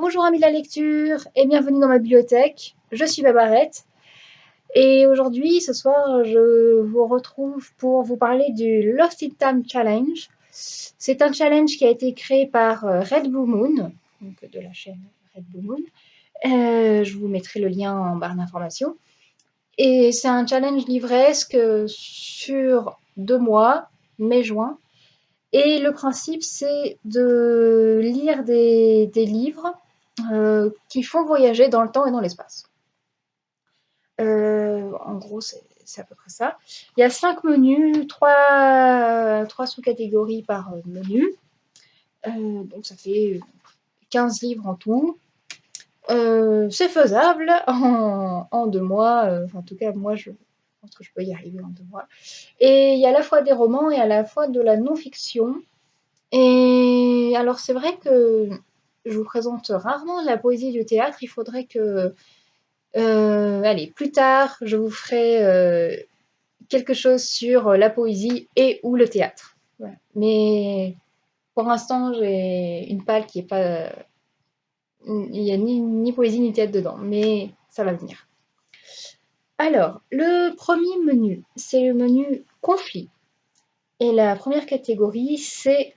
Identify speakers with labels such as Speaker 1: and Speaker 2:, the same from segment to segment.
Speaker 1: Bonjour amis de la lecture et bienvenue dans ma bibliothèque. Je suis Babarette et aujourd'hui, ce soir, je vous retrouve pour vous parler du Lost in Time Challenge. C'est un challenge qui a été créé par euh, Red Blue Moon, donc de la chaîne Red Blue Moon. Euh, je vous mettrai le lien en barre d'informations. Et c'est un challenge livresque sur deux mois, mai-juin. Et le principe, c'est de lire des livres euh, qui font voyager dans le temps et dans l'espace. Euh, en gros, c'est à peu près ça. Il y a cinq menus, trois, sous-catégories par menu. Euh, donc ça fait 15 livres en tout. c'est faisable en, en, deux mois. en tout cas, moi, je pense que je peux y arriver en deux mois. Et il y a à la fois des romans et à la fois de la non-fiction. Et alors, c'est vrai que je vous présente rarement la poésie du théâtre. Il faudrait que, euh, allez, plus tard, je vous ferai euh, quelque chose sur la poésie et ou le théâtre. Mais pour l'instant, j'ai une palle qui est pas... Il n'y a ni, ni, poésie ni théâtre dedans, mais ça va venir. Alors, le premier menu, c'est le menu conflit. Et la première catégorie, c'est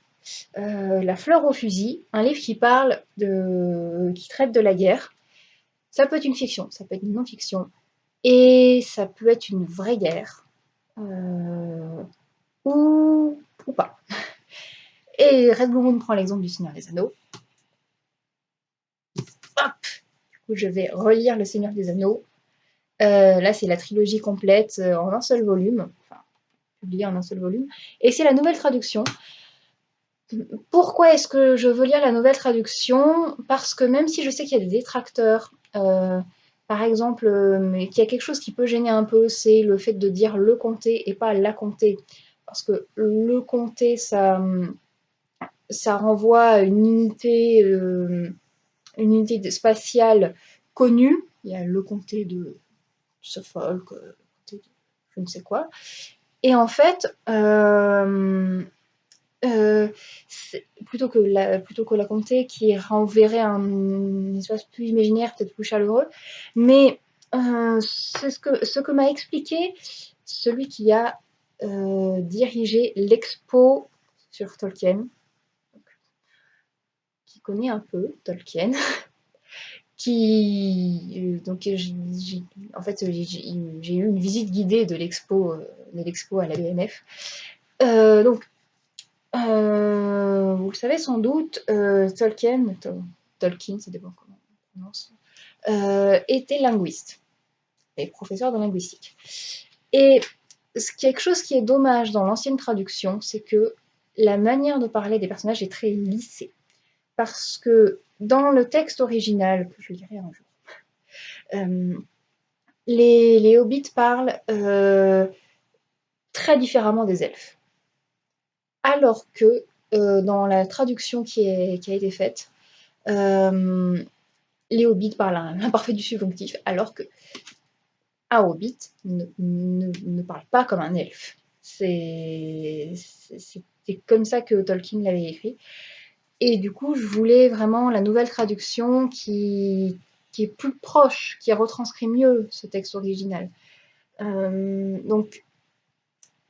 Speaker 1: euh, la fleur au fusil, un livre qui parle de. qui traite de la guerre. Ça peut être une fiction, ça peut être une non-fiction, et ça peut être une vraie guerre. Euh, ou, ou pas. Et Red Moon prend l'exemple du Seigneur des Anneaux. Hop du coup, je vais relire Le Seigneur des Anneaux. Euh, là, c'est la trilogie complète en un seul volume, enfin, publiée en un seul volume. Et c'est la nouvelle traduction. Pourquoi est-ce que je veux lire la nouvelle traduction? Parce que même si je sais qu'il y a des détracteurs, euh, par exemple, euh, qu'il y a quelque chose qui peut gêner un peu, c'est le fait de dire le comté et pas la comté. Parce que le comté, ça, renvoie à une unité, euh, une unité spatiale connue. Il y a le comté de Suffolk, je ne sais quoi. Et en fait, plutôt, que la, plutôt que la comté qui renverrait un espace plus imaginaire, peut-être plus chaleureux. Mais euh, c'est ce que, ce que m'a expliqué celui qui a euh, dirigé l'expo sur Tolkien, qui connaît un peu Tolkien. qui donc en fait j'ai eu une visite guidée de l'expo de l'expo à la BNF donc euh, vous le savez sans doute, euh, Tolkien, euh, était linguiste et professeur de linguistique. Et quelque chose qui est dommage dans l'ancienne traduction, c'est que la manière de parler des personnages est très lissée. Parce que dans le texte original, que je lirai un jour, les, hobbits parlent très différemment des elfes alors que euh, dans la traduction qui, a été faite, euh, les hobbits parlent l'imparfait du subjonctif, alors que un hobbit ne, parle pas comme un elfe. C'est comme ça que Tolkien l'avait écrit. Et du coup, je voulais vraiment la nouvelle traduction qui, est plus proche, qui retranscrit mieux ce texte original. Euh, donc,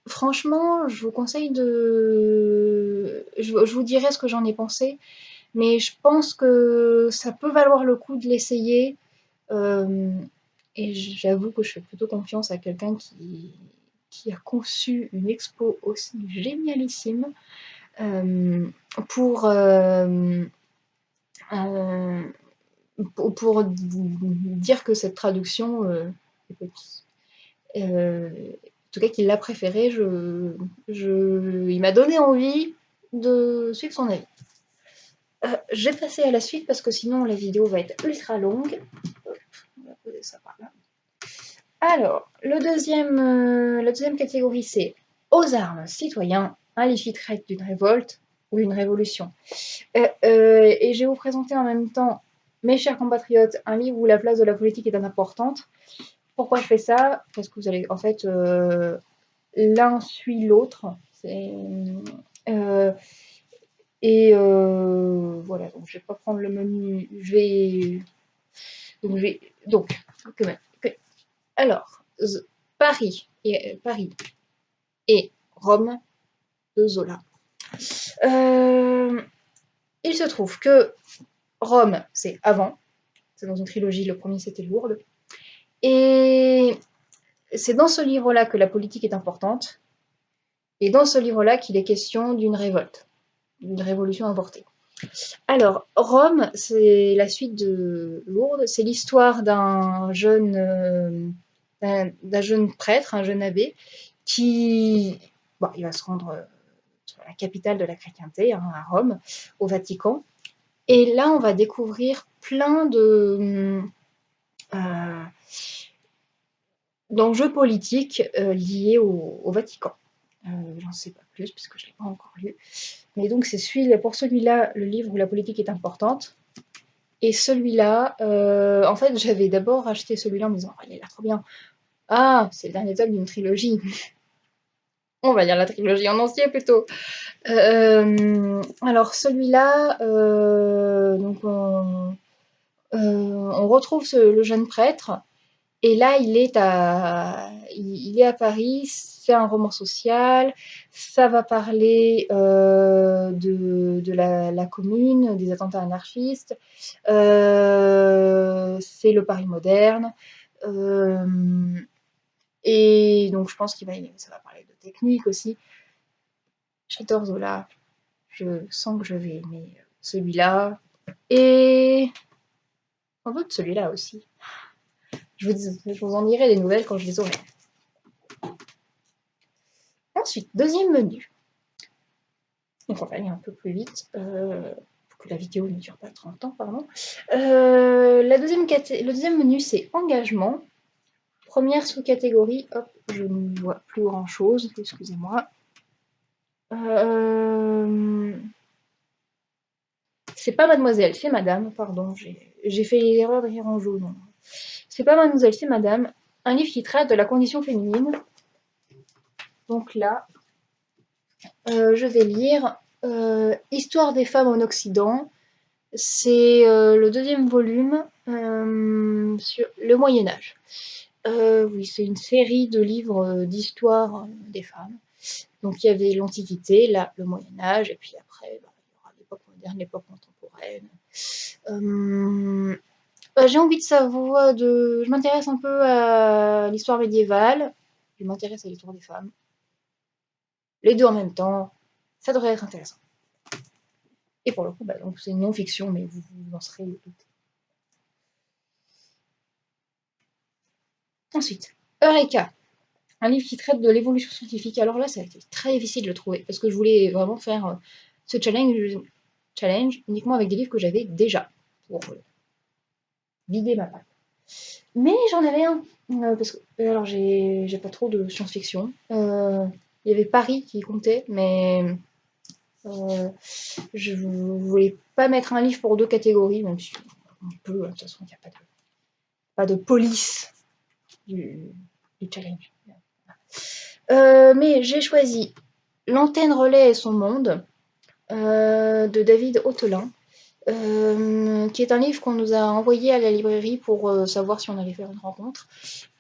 Speaker 1: Franchement, je vous conseille de... Je, vous dirai ce que j'en ai pensé, mais je pense que ça peut valoir le coup de l'essayer. Euh, et j'avoue que je fais plutôt confiance à quelqu'un qui, a conçu une expo aussi génialissime euh, pour, euh, pour, dire que cette traduction en tout cas qu'il l'a préféré, il m'a donné envie de suivre son avis. Euh, je vais passer à la suite parce que sinon la vidéo va être ultra longue. on va poser ça par là. Alors, euh, la deuxième catégorie, c'est aux armes, citoyens, un livre traite d'une révolte ou d'une révolution. Euh, et je vais vous présenter en même temps, mes chers compatriotes, un livre où la place de la politique est importante. Pourquoi je fais ça? Parce que vous allez, en fait, euh, l'un suit l'autre. Euh, Et voilà, donc je vais pas prendre le menu, je vais... Donc, je vais... Donc, alors, Paris et, Paris et Rome de Zola. il se trouve que Rome, c'est avant, c'est dans une trilogie, le premier c'était Lourdes, et c'est dans ce livre-là que la politique est importante, et dans ce livre-là qu'il est question d'une révolte, d'une révolution avortée. Alors, Rome, c'est la suite de Lourdes, c'est l'histoire d'un jeune, euh, jeune prêtre, un jeune abbé, qui bon, il va se rendre euh, sur la capitale de la chrétienté, hein, à Rome, au Vatican. Et là, on va découvrir plein de, euh, d'enjeux politiques euh, liés au, Vatican. Euh, j'en sais pas plus puisque je ne l'ai pas encore lu. Mais donc c'est celui, pour celui-là le livre où la politique est importante. Et celui-là, euh, en fait, j'avais d'abord acheté celui-là en me disant, oh, il a l'air trop bien. Ah, c'est le dernier tome d'une trilogie. On va lire la trilogie en entier plutôt. alors celui-là, donc on, retrouve le jeune prêtre et là, il est à, Paris, c'est un roman social, ça va parler euh, de, la, commune, des attentats anarchistes, euh, c'est le Paris moderne. Euh, et donc, je pense qu'il va, ça va parler de technique aussi. J'adore Zola, je sens que je vais aimer celui-là. Et en fait, celui-là aussi. Je vous, en dirai des nouvelles quand je les aurai. Ensuite, deuxième menu. Donc on va aller un peu plus vite, euh, pour que la vidéo ne dure pas 30 ans, pardon. Euh, la deuxième le deuxième menu, c'est engagement. Première sous-catégorie, hop, je ne vois plus grand-chose, excusez-moi. Euh, c'est pas mademoiselle, c'est madame, pardon, j'ai fait l'erreur de en jaune. C'est pas Mademoiselle, c'est Madame. Un livre qui traite de la condition féminine. Donc là, euh, je vais lire euh, Histoire des femmes en Occident. C'est euh, le deuxième volume sur le Moyen Âge. oui, c'est une série de livres d'histoire des femmes. Donc il y avait l'Antiquité, là le Moyen Âge, et puis après bah, il y aura l'époque moderne, l'époque contemporaine. Bah, j'ai envie de savoir, de... je m'intéresse un peu à l'histoire médiévale, je m'intéresse à l'histoire des femmes. Les deux en même temps, ça devrait être intéressant. Et pour le coup, bah, c'est une non-fiction, mais vous, vous en serez. Ensuite, Eureka, un livre qui traite de l'évolution scientifique. Alors là, ça a été très difficile de le trouver, parce que je voulais vraiment faire euh, ce challenge, challenge uniquement avec des livres que j'avais déjà, pour vider ma patte. Mais j'en avais un, euh, parce que, euh, alors j'ai pas trop de science-fiction. Euh, il y avait Paris qui comptait, mais je voulais pas mettre un livre pour deux catégories, même si on peut, de toute façon, il n'y a pas de, pas de police du, challenge. mais j'ai choisi L'antenne relais et son monde de David Autelin. Euh, qui est un livre qu'on nous a envoyé à la librairie pour euh, savoir si on allait faire une rencontre.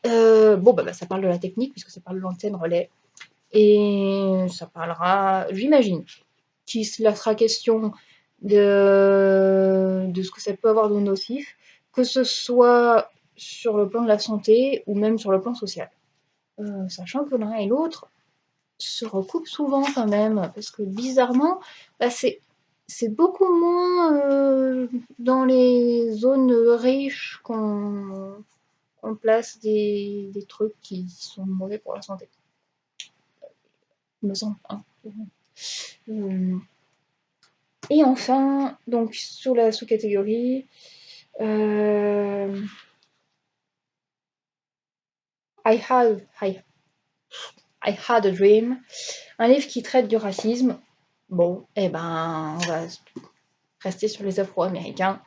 Speaker 1: Euh, bon, bah, bah, ça parle de la technique, puisque ça parle de l'antenne relais. Et ça parlera, j'imagine, qu'il sera question de, de ce que ça peut avoir de nocif, que ce soit sur le plan de la santé ou même sur le plan social. sachant que l'un et l'autre se recoupent souvent quand même, parce que bizarrement, bah, c'est beaucoup moins euh, dans les zones riches qu'on place des, trucs qui sont mauvais pour la santé. Me semble. Hein. Euh, et enfin, donc sur la sous-catégorie, euh, I, had, I Had a Dream, un livre qui traite du racisme Bon, eh ben, on va rester sur les Afro-Américains.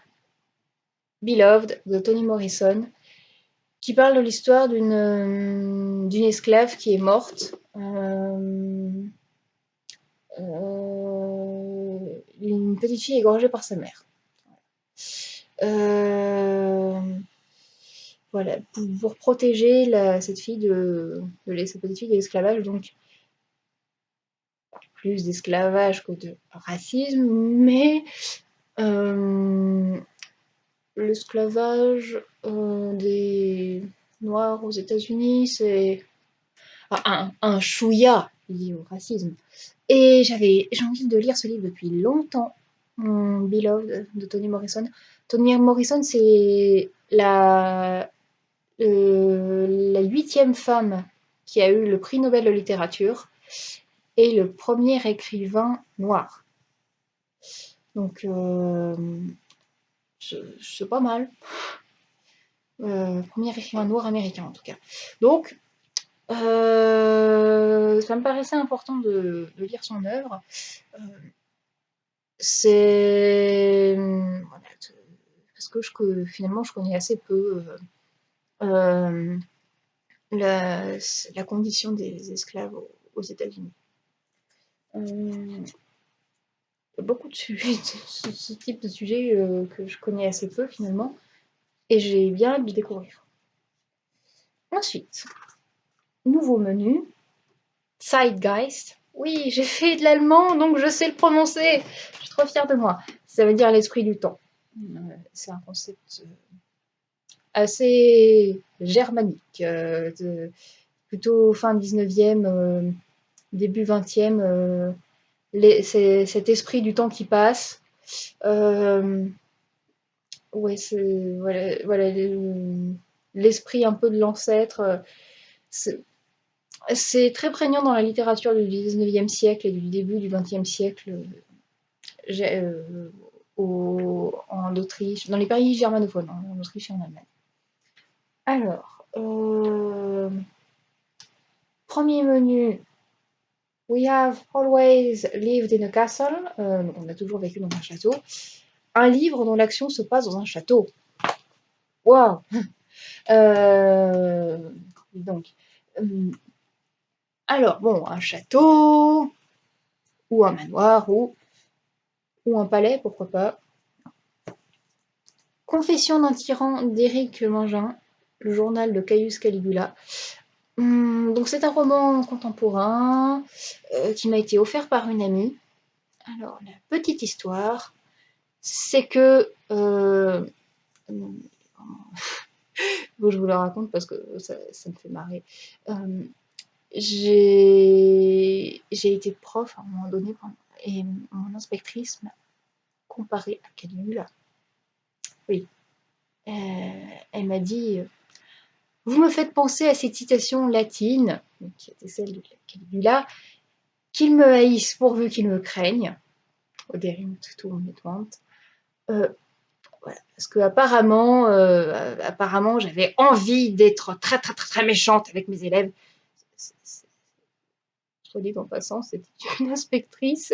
Speaker 1: Beloved de Toni Morrison, qui parle de l'histoire d'une euh, esclave qui est morte. Euh, euh, une petite fille égorgée par sa mère. Euh, voilà, pour, protéger cette fille de, de cette petite fille de l'esclavage, donc plus d'esclavage que de racisme, mais euh, l'esclavage euh, des Noirs aux États-Unis, c'est un, un chouïa lié au racisme. Et j'avais j'ai envie de lire ce livre depuis longtemps, Beloved de Toni Morrison. Toni Morrison, c'est la, la huitième femme qui a eu le prix Nobel de littérature et le premier écrivain noir. Donc, euh, c'est pas mal. Euh, premier écrivain noir américain en tout cas. Donc, euh, ça me paraissait important de, lire son œuvre. Euh, c'est parce que finalement je connais assez peu la, condition des esclaves aux, États-Unis. il y a beaucoup de sujets, ce, type de sujet que je connais assez peu finalement et j'ai bien hâte de découvrir. Ensuite, nouveau menu, Zeitgeist. Oui, j'ai fait de l'allemand, donc je sais le prononcer. Je suis trop fière de moi. Ça veut dire l'esprit du temps. Euh, c'est un concept euh, assez germanique, euh, plutôt fin 19e, début 20e. c'est cet esprit du temps qui passe. Ouais, voilà, l'esprit un peu de l'ancêtre. C'est très prégnant dans la littérature du 19e siècle et du début du 20e siècle euh, en Autriche, dans les pays germanophones, hein, en Autriche et en Allemagne. Alors, euh, premier menu, We have always lived in a castle. Euh, on a toujours vécu dans un château un livre dont l'action se passe dans un château. Donc, euh, alors bon, un château, ou un manoir, ou, ou un palais, pourquoi pas. Confession d'un tyran d'Éric Mangin, le journal de Caius Caligula. Hum, donc c'est un roman contemporain euh, qui m'a été offert par une amie. Alors la petite histoire, c'est que euh, je vous le raconte parce que ça, me fait marrer. Euh, j'ai été prof à un moment donné et mon inspectrice m'a comparé à Caligula. Oui. Elle m'a dit Vous me faites penser à cette citation latine, qui était celle de Caligula, qu'il me haïsse pourvu qu'il me craigne. Au tout en euh, parce que apparemment, euh, apparemment j'avais envie d'être très, très, très, très méchante avec mes élèves. Soit dit en passant, c'était une inspectrice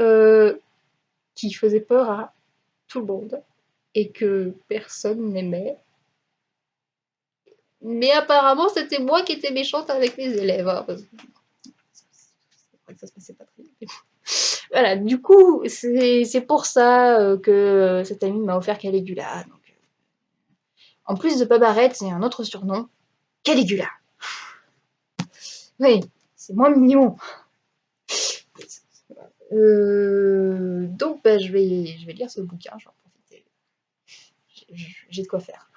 Speaker 1: euh, qui faisait peur à tout le monde et que personne n'aimait. Mais apparemment, c'était moi qui étais méchante avec mes élèves. Hein, ça se passait pas très bien. Voilà, du coup, c'est pour ça euh, que cet ami m'a offert Caligula. Donc, euh, en plus de Pabarette, c'est un autre surnom, Caligula. Oui, c'est moins mignon. Euh, donc, bah, je, vais, je vais lire ce bouquin, j'en profiter. J'ai de quoi faire.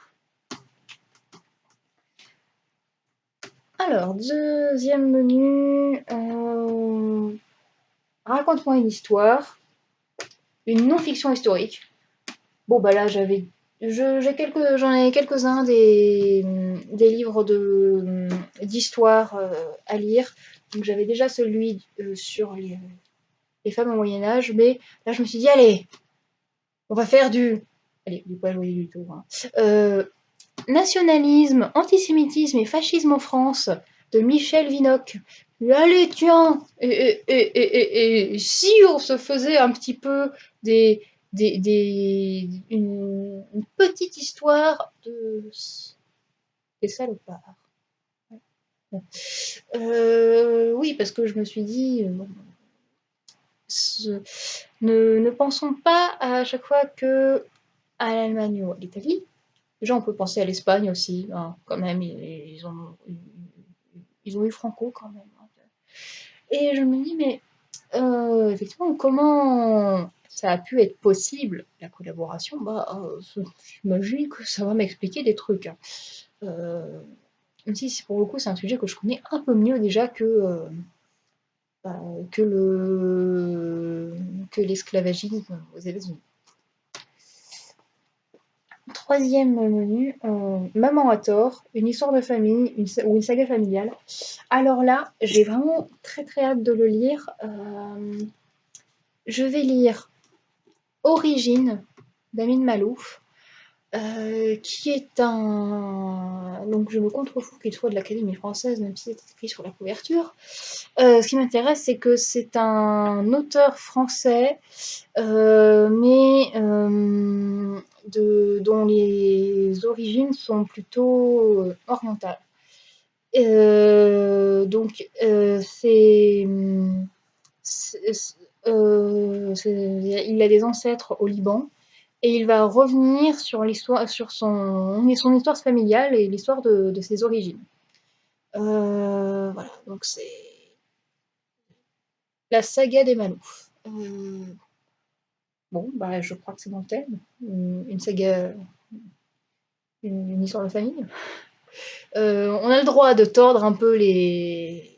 Speaker 1: Alors, deuxième menu. Raconte-moi une histoire, une non-fiction historique. Bon bah là j'avais, j'en ai quelques-uns des, livres d'histoire euh, à lire. Donc j'avais déjà celui euh, sur les, femmes au Moyen Âge, mais là je me suis dit allez, on va faire du, allez, du pas du tout. Hein. Euh, nationalisme, antisémitisme et fascisme en France de Michel Vinocq. Allez, tiens et, si on se faisait un petit peu des, des, une, petite histoire de des salopards euh, Oui, parce que je me suis dit, ne, pensons pas à chaque fois que à l'Allemagne ou à l'Italie. Déjà, on peut penser à l'Espagne aussi, hein, quand même, ils, ont, eu Franco quand même. Hein. Et je me dis, mais euh, effectivement, comment ça a pu être possible, la collaboration? Bah, euh, j'imagine que ça va m'expliquer des trucs. Hein. Euh, même si pour le coup, c'est un sujet que je connais un peu mieux déjà que, bah, que le que l'esclavagisme aux États-Unis. Troisième menu, euh, Maman à tort, une histoire de famille ou une saga familiale. Alors là, j'ai vraiment très très hâte de le lire. Euh, je vais lire Origine d'Amin Malouf. Euh, qui est un... Donc je me contrefous qu'il soit de l'Académie française, même si c'est écrit sur la couverture. Euh, ce qui m'intéresse, c'est que c'est un auteur français, euh, mais dont les origines sont plutôt orientales. donc c'est... il a des ancêtres au Liban, et il va revenir sur l'histoire, sur son, son histoire familiale et l'histoire de, ses origines. Euh, voilà, donc c'est la saga des Malouf. Euh, bon, bah, je crois que c'est mon thème. Une, saga, une, histoire de famille. Euh, on a le droit de tordre un peu les,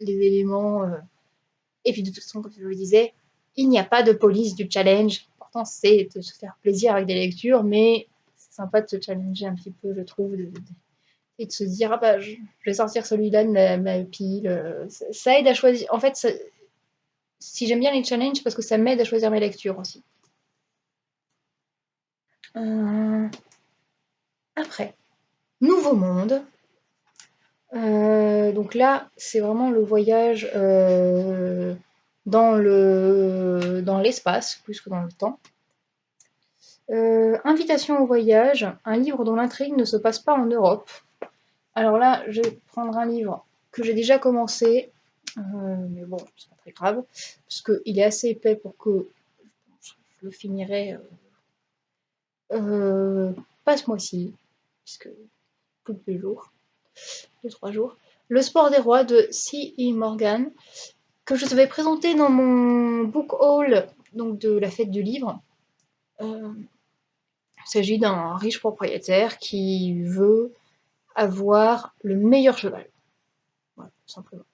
Speaker 1: les éléments. et puis de toute façon, comme je le disais, il n'y a pas de police du challenge c'est de se faire plaisir avec des lectures, mais c'est sympa de se challenger un petit peu, je trouve, et de se dire, ah bah, je, vais sortir celui-là de ma, pile. Ça, aide à choisir. En fait, si j'aime bien les challenges, parce que ça m'aide à choisir mes lectures aussi. Euh, après, Nouveau Monde. Euh, donc là, c'est vraiment le voyage euh, dans le dans l'espace plus que dans le temps. Euh, invitation au voyage, un livre dont l'intrigue ne se passe pas en Europe. Alors là, je vais prendre un livre que j'ai déjà commencé, euh, mais bon, c'est pas très grave, parce qu'il est assez épais pour que je le finirai euh, pas ce mois-ci, puisque plus de deux jours, deux, trois jours. Le sport des rois de C.E. Morgan que je vais présenter dans mon book haul donc de la fête du livre. Euh, il s'agit d'un riche propriétaire qui veut avoir le meilleur cheval. Voilà, tout simplement.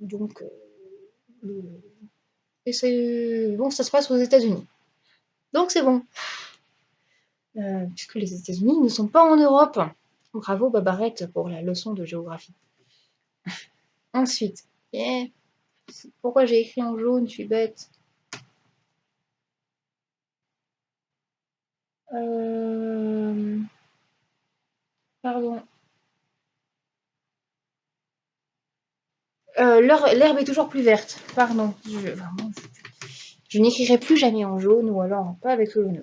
Speaker 1: Donc, euh, et c'est bon, ça se passe aux États-Unis. Donc c'est bon. Euh, puisque les États-Unis ne sont pas en Europe. Bravo Babarette pour la leçon de géographie. Ensuite, pourquoi j'ai écrit en jaune, je suis bête. Euh, pardon. Euh, l'herbe est toujours plus verte. Pardon. Je, n'écrirai plus jamais en jaune ou alors pas avec ce jaune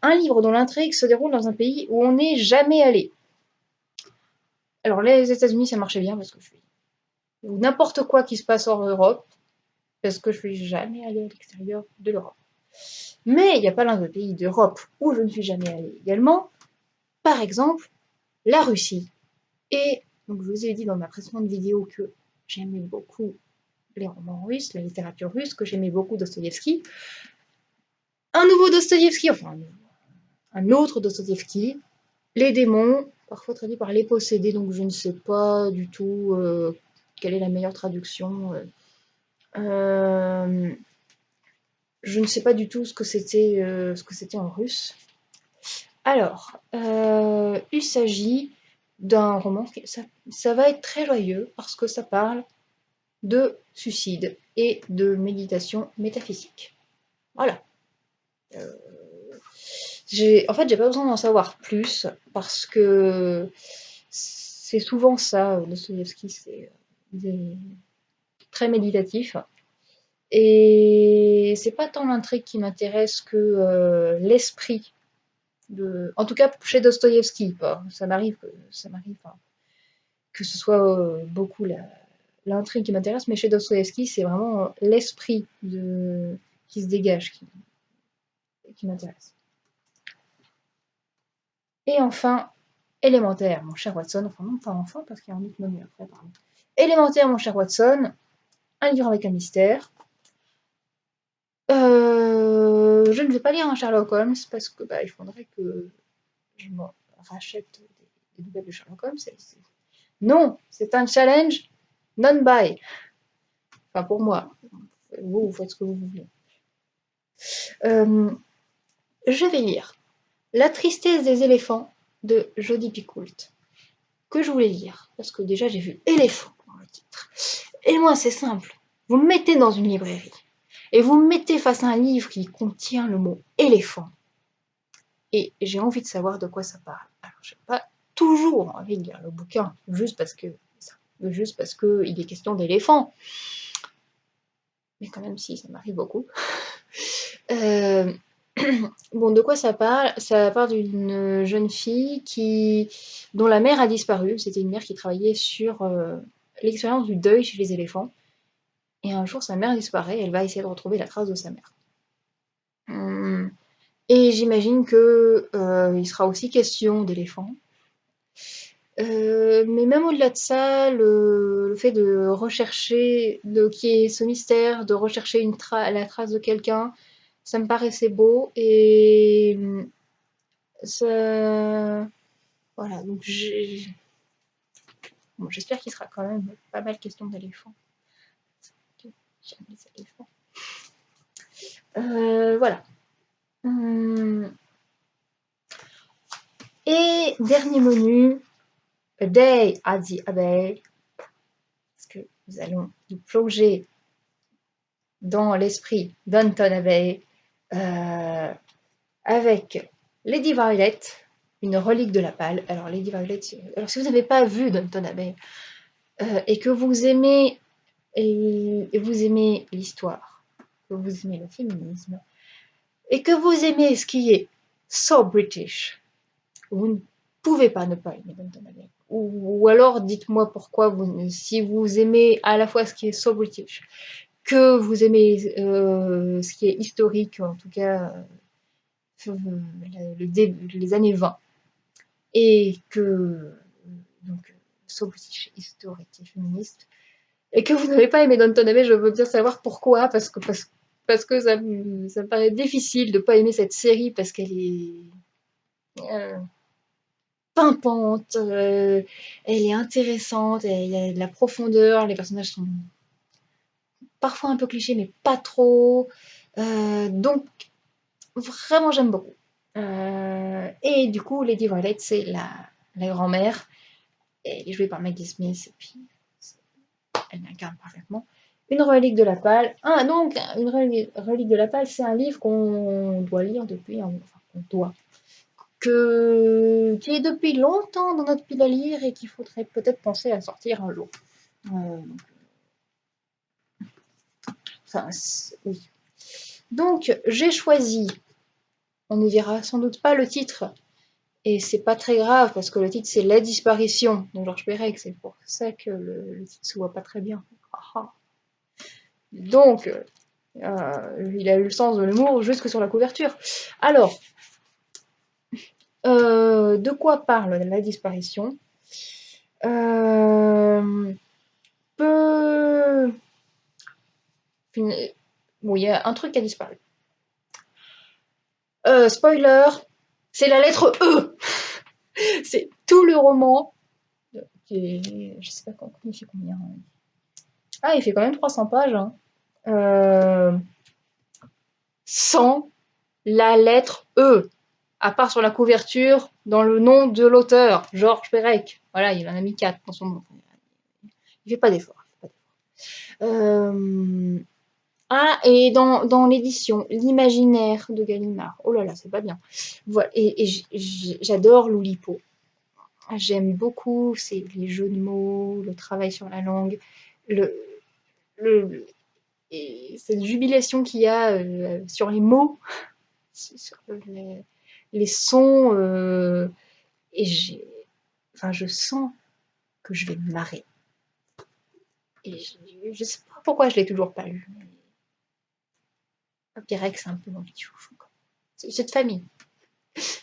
Speaker 1: Un livre dont l'intrigue se déroule dans un pays où on n'est jamais allé. Alors les États-Unis, ça marchait bien parce que je suis ou n'importe quoi qui se passe en Europe, parce que je suis jamais allée à l'extérieur de l'Europe. Mais il n'y a pas l'un des pays d'Europe où je ne suis jamais allée également, par exemple la Russie. Et donc je vous ai dit dans ma précédente vidéo que j'aimais beaucoup les romans russes, la littérature russe, que j'aimais beaucoup Dostoïevski. Un nouveau Dostoïevski, enfin un autre Dostoïevski, Les démons, parfois traduit par les possédés, donc je ne sais pas du tout euh, quelle est la meilleure traduction euh, euh, Je ne sais pas du tout ce que c'était euh, en russe. Alors, il s'agit d'un roman, ça, ça, va être très joyeux parce que ça parle de suicide et de méditation métaphysique. Voilà. en fait, j'ai pas besoin d'en savoir plus parce que c'est souvent ça, Dostoevsky, c'est très méditatif. Et c'est pas tant l'intrigue qui m'intéresse que euh, l'esprit. De... En tout cas, chez Dostoïevski, ça m'arrive que ça m'arrive que ce soit euh, beaucoup l'intrigue qui m'intéresse, mais chez Dostoevsky, c'est vraiment l'esprit de... qui se dégage qui, qui m'intéresse. Et enfin, élémentaire, mon cher Watson, enfin non pas enfin parce qu'il y a un autre menu après, pardon. Élémentaire, mon cher Watson, un livre avec un mystère. Euh, je ne vais pas lire un Sherlock Holmes parce que bah, il faudrait que je me rachète des, nouvelles de Sherlock Holmes. Non, c'est un challenge non-buy. Enfin, pour moi. Vous, vous faites ce que vous voulez. Euh, je vais lire La tristesse des éléphants de Jodie Picoult, que je voulais lire, parce que déjà j'ai vu éléphant titre. Et moi, c'est simple. Vous me mettez dans une librairie et vous me mettez face à un livre qui contient le mot éléphant. Et j'ai envie de savoir de quoi ça parle. Alors, j'ai pas toujours envie de lire le bouquin, juste parce que juste parce qu'il est question d'éléphant. Mais quand même, si, ça m'arrive beaucoup. Euh, bon, de quoi ça parle? Ça parle d'une jeune fille qui, dont la mère a disparu. C'était une mère qui travaillait sur euh, l'expérience du deuil chez les éléphants. Et un jour, sa mère disparaît elle va essayer de retrouver la trace de sa mère. Hum. Et j'imagine que euh, il sera aussi question d'éléphants. Euh, mais même au-delà de ça, le, fait de rechercher, de qu'il y ait ce mystère, de rechercher la trace de quelqu'un, ça me paraissait beau et ça, voilà. Donc j'espère qu'il sera quand même pas mal question d'éléphants. J'aime les éléphants. Euh, voilà. Hum. Et dernier menu, A Day at the Abbey, parce que nous allons nous plonger dans l'esprit d'Anton Abbey euh, avec Lady Violet, une relique de la pâle. Alors Lady Violet, alors si vous n'avez pas vu d'Anton Abbey euh, et que vous aimez l'histoire, que vous aimez le féminisme et que vous aimez ce qui est so British, vous ne pouvez pas ne pas aimer Downton Abbey. Ou, alors dites-moi pourquoi, si vous aimez à la fois ce qui est so British, que vous aimez euh, ce qui est historique, en tout cas euh, les années 20, et que donc so British, historique et féministe, et que vous n'avez pas aimé Downton Abbey, je veux bien savoir pourquoi, parce que, parce, que ça, me paraît difficile de ne pas aimer cette série parce qu'elle est... Euh, pimpante, euh, elle est intéressante, il y a de la profondeur, les personnages sont parfois un peu clichés, mais pas trop. Euh, donc, vraiment, j'aime beaucoup. Euh, et du coup, Lady Violet, c'est la, grand-mère. Elle est jouée par Maggie Smith, et puis elle l'incarne parfaitement. Une relique de la palle. Ah, donc, une relique de la palle, c'est un livre qu'on doit lire depuis, enfin, qu'on doit, que, qui est depuis longtemps dans notre pile à lire et qu'il faudrait peut-être penser à sortir un jour. Euh, enfin, oui. Donc, j'ai choisi, on ne verra sans doute pas le titre, et c'est pas très grave parce que le titre c'est La disparition de Georges Perec, c'est pour ça que le, titre se voit pas très bien. Ah, ah. Donc, euh, il a eu le sens de l'humour jusque sur la couverture. Alors, euh, de quoi parle la disparition? Euh, peu... Bon, il y a un truc qui a disparu. Euh, spoiler, c'est la lettre E. c'est tout le roman. Qui Je sais pas combien il fait combien. Hein. Ah, il fait quand même 300 pages. Hein. sans la lettre E à part sur la couverture, dans le nom de l'auteur, Georges Perec. Voilà, il en a mis 4 dans son nom. Il fait pas d'effort. Euh, ah, et dans, l'édition, l'imaginaire de Gallimard. Oh là là, c'est pas bien. Voilà, et, j'adore l'Oulipo. J'aime beaucoup les jeux de mots, le travail sur la langue, le, et cette jubilation qu'il y a euh, sur les mots, sur les, sons, euh, et enfin, je sens que je vais me marrer. Et je, je sais pas pourquoi je l'ai toujours pas lu. Papyrek, c'est un peu mon chouchou. C'est de famille.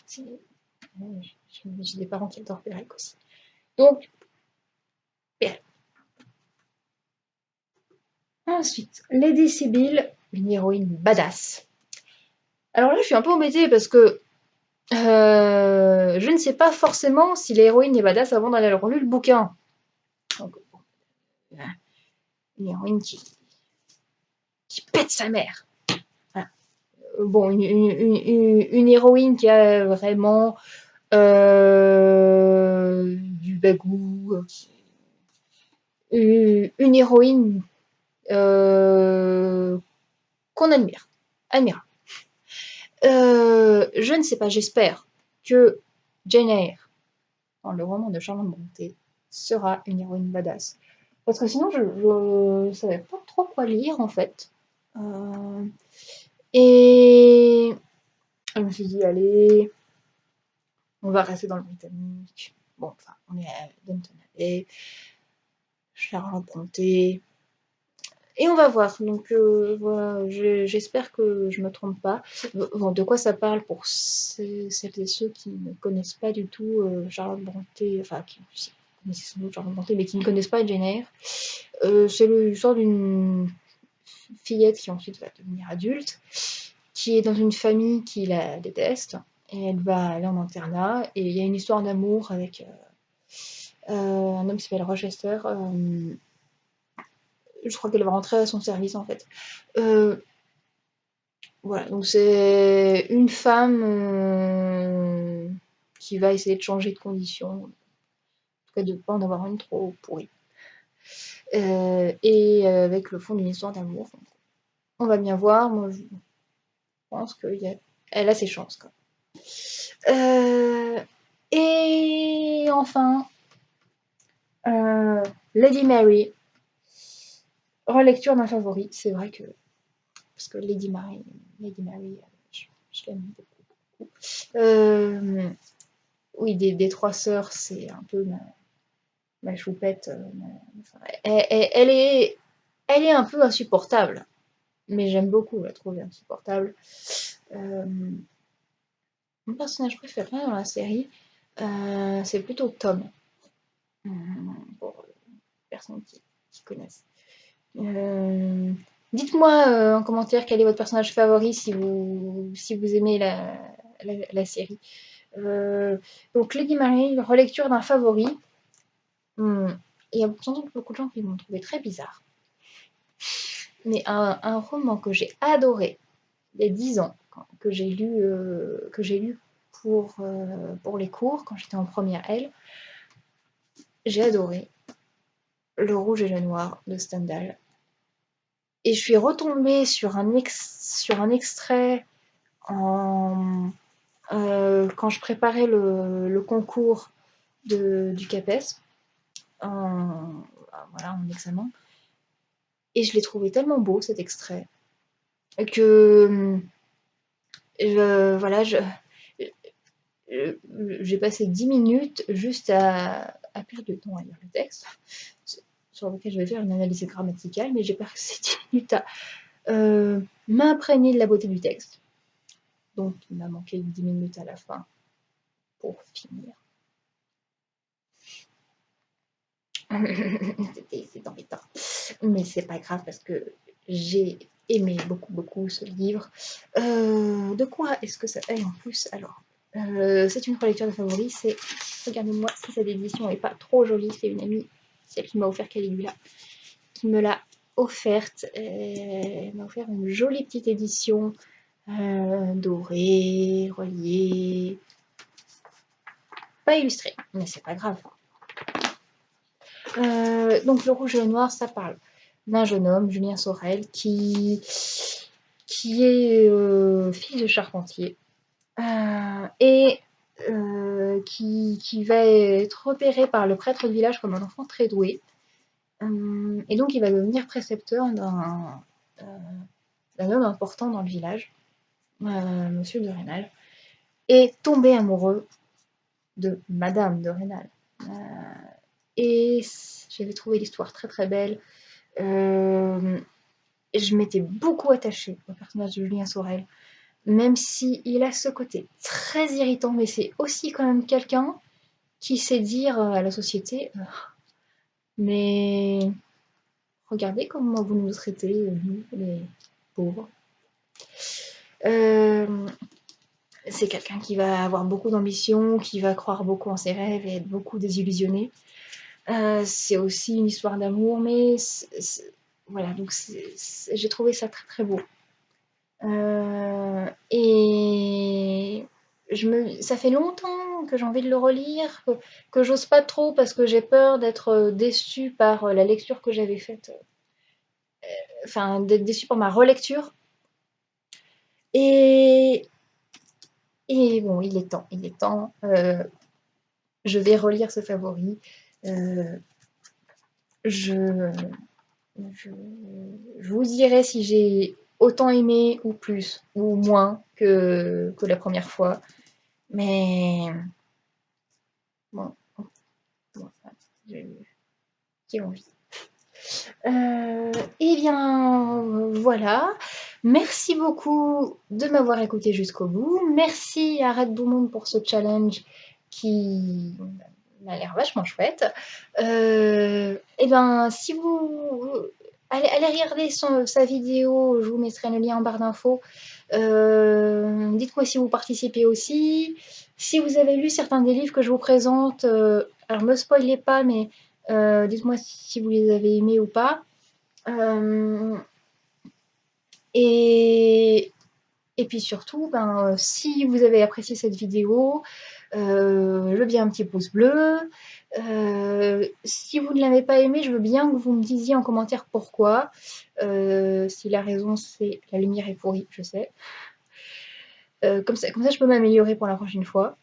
Speaker 1: J'ai des parents qui adorent Pérec aussi. Donc, Pérec. Ensuite, Lady Sibyl, une héroïne badass. Alors là, je suis un peu embêtée parce que euh, je ne sais pas forcément si l'héroïne est badass avant d'aller avoir lu le bouquin. Donc, une héroïne qui pète sa mère. Bon, une, héroïne qui a vraiment euh, du bagou. Une héroïne euh, qu'on admire. Admira. Euh, je ne sais pas, j'espère que Jane Eyre, dans le roman de Charlotte Brontë, sera une héroïne badass. Parce que sinon, je ne savais pas trop quoi lire, en fait. Euh, et je me suis dit, allez, on va rester dans le britannique. Bon, enfin, on est à Downton Abbey, Charlotte Brontë, et on va voir. Donc euh, voilà, j'espère que je me trompe pas. de quoi ça parle pour celles et ceux qui ne connaissent pas du tout euh, Charlotte Brontë, enfin qui connaissent sans doute Charlotte Brontë, mais qui ne connaissent pas Jane Eyre. Euh, c'est l'histoire d'une fillette qui ensuite va devenir adulte, qui est dans une famille qui la déteste, et elle va aller en internat, et il y a une histoire d'amour avec un homme qui s'appelle Rochester je crois qu'elle va rentrer à son service en fait. Euh, voilà, donc c'est une femme euh, qui va essayer de changer de conditions, en tout cas de ne pas en avoir une trop pourrie. Euh, et avec le fond d'une histoire d'amour. On va bien voir, moi je pense qu'elle a, ses chances. Quoi. et enfin, Lady Mary, relecture d'un favori, c'est vrai que. Parce que Lady Mary, Lady Mary je, l'aime beaucoup. Euh, oui, des, trois sœurs, c'est un peu ma, choupette. Euh, elle, est, un peu insupportable, mais j'aime beaucoup la trouver insupportable. Euh, mon personnage préféré dans la série, c'est plutôt Tom. Pour les personnes qui connaissent. Euh, dites-moi euh, en commentaire quel est votre personnage favori si vous, si vous aimez la, la, série. Euh, donc Lady Mary, relecture d'un favori. Il y a sans doute beaucoup de gens qui vont trouver très bizarre. Mais un, roman que j'ai adoré il y a 10 ans, que j'ai lu, que j'ai lu pour, pour les cours quand j'étais en première L, j'ai adoré Le Rouge et le Noir de Stendhal. Et je suis retombée sur un, sur un extrait euh, quand je préparais le, concours de, du CAPES, en, voilà, en examen. Et je l'ai trouvé tellement beau cet extrait que voilà, j'ai passé 10 minutes juste à, à perdre du temps à lire le texte sur lequel je vais faire une analyse grammaticale, mais j'ai passé 10 minutes à euh, m'imprégner de la beauté du texte. Donc il m'a manqué 10 minutes à la fin pour finir. C'est embêtant. Mais c'est pas grave parce que j'ai aimé beaucoup beaucoup ce livre. Euh, de quoi est-ce que ça fait en plus Alors, euh, c'est une relecture de favoris. Regardez-moi si cette édition n'est pas trop jolie. C'est une amie celle qui m'a offert Caligula, qui me l'a offerte. Elle m'a offert une jolie petite édition euh, dorée, reliée, pas illustrée, mais c'est pas grave. Euh, donc le rouge et le noir, ça parle d'un jeune homme, Julien Sorel, qui, qui est euh, fils de charpentier et euh, qui, va être repéré par le prêtre du village comme un enfant très doué. Euh, et donc il va devenir précepteur d'un euh, homme important dans le village, Monsieur de Rénal, et tomber amoureux de Madame de Rénal. Et j'avais trouvé l'histoire très très belle. je m'étais beaucoup attachée au personnage de Julien Sorel, même si il a ce côté très irritant, mais c'est aussi quand même quelqu'un qui sait dire à la société mais regardez comment vous nous traitez, nous, les pauvres. Euh, c'est quelqu'un qui va avoir beaucoup d'ambition, qui va croire beaucoup en ses rêves et être beaucoup désillusionné. Euh, c'est aussi une histoire d'amour, mais voilà, donc j'ai trouvé ça très très beau. Euh, et ça fait longtemps que j'ai envie de le relire, que, j'ose pas trop parce que j'ai peur d'être déçue par la lecture que j'avais faite, enfin d'être déçue par ma relecture. Et, bon, il est temps, il est temps. Euh, je vais relire ce favori. Euh, je, vous dirai si j'ai autant aimé ou plus ou moins que, que la première fois. Mais bon, j'ai envie. Euh, eh bien, voilà. Merci beaucoup de m'avoir écouté jusqu'au bout. Merci à Red Bull pour ce challenge qui m'a l'air vachement chouette. Euh, eh bien, si vous allez, regarder sa vidéo, je vous mettrai le lien en barre d'infos. Euh, dites-moi si vous participez aussi. Si vous avez lu certains des livres que je vous présente, euh, alors me spoilez pas, mais dites-moi si vous les avez aimés ou pas. Et, et puis surtout, ben, si vous avez apprécié cette vidéo, euh, je veux bien un petit pouce bleu. Euh, si vous ne l'avez pas aimé, je veux bien que vous me disiez en commentaire pourquoi. Euh, si la raison c'est la lumière est pourrie, je sais. comme, ça, je peux m'améliorer pour la prochaine fois.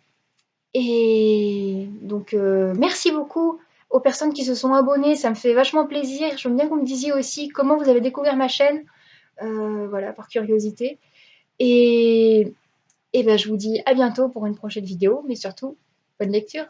Speaker 1: Et donc, merci beaucoup aux personnes qui se sont abonnées, ça me fait vachement plaisir. Veux bien que vous me disiez aussi comment vous avez découvert ma chaîne. Euh, voilà, par curiosité. Et, et ben, je vous dis à bientôt pour une prochaine vidéo, mais surtout, bonne lecture